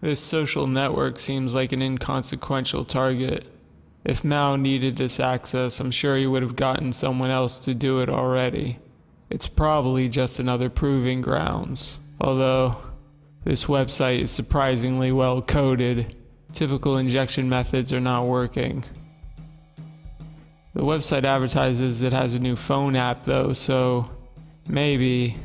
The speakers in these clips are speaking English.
This social network seems like an inconsequential target. If Mao needed this access, I'm sure he would have gotten someone else to do it already. It's probably just another proving grounds. Although, this website is surprisingly well coded. Typical injection methods are not working. The website advertises it has a new phone app though, so maybe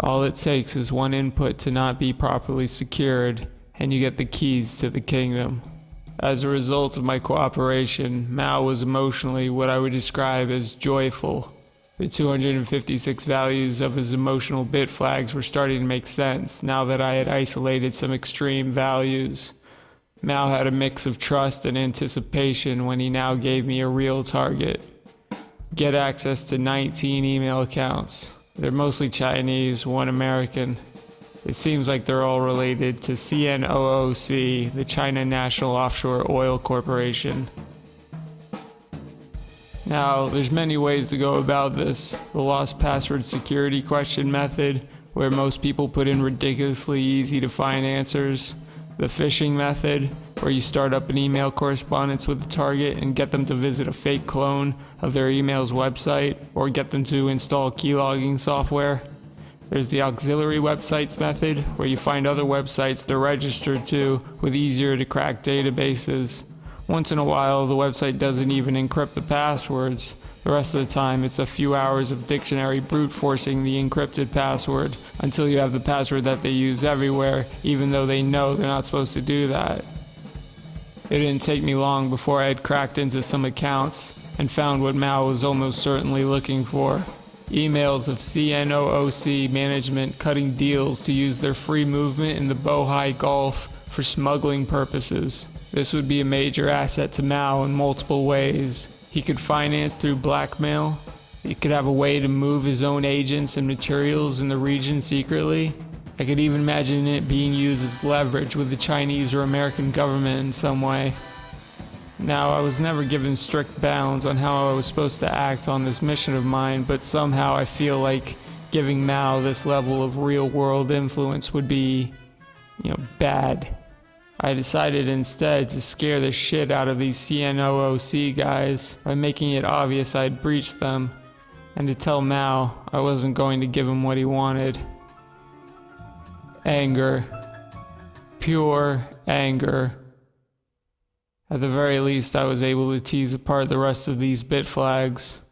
all it takes is one input to not be properly secured and you get the keys to the kingdom. As a result of my cooperation, Mao was emotionally what I would describe as joyful. The 256 values of his emotional bit flags were starting to make sense now that I had isolated some extreme values. Mao had a mix of trust and anticipation when he now gave me a real target. Get access to 19 email accounts. They're mostly Chinese, one American. It seems like they're all related to CNOOC, the China National Offshore Oil Corporation. Now, there's many ways to go about this. The lost password security question method, where most people put in ridiculously easy to find answers. The phishing method, where you start up an email correspondence with the target and get them to visit a fake clone of their email's website, or get them to install keylogging software. There's the auxiliary websites method, where you find other websites they're registered to with easier to crack databases. Once in a while, the website doesn't even encrypt the passwords. The rest of the time, it's a few hours of dictionary brute forcing the encrypted password until you have the password that they use everywhere, even though they know they're not supposed to do that. It didn't take me long before I had cracked into some accounts and found what Mao was almost certainly looking for emails of CNOOC management cutting deals to use their free movement in the Bohai Gulf for smuggling purposes. This would be a major asset to Mao in multiple ways. He could finance through blackmail. He could have a way to move his own agents and materials in the region secretly. I could even imagine it being used as leverage with the Chinese or American government in some way. Now, I was never given strict bounds on how I was supposed to act on this mission of mine, but somehow I feel like giving Mao this level of real world influence would be, you know, bad. I decided instead to scare the shit out of these CNOOC guys by making it obvious I'd breached them, and to tell Mao I wasn't going to give him what he wanted. Anger. Pure anger. At the very least, I was able to tease apart the rest of these bit flags.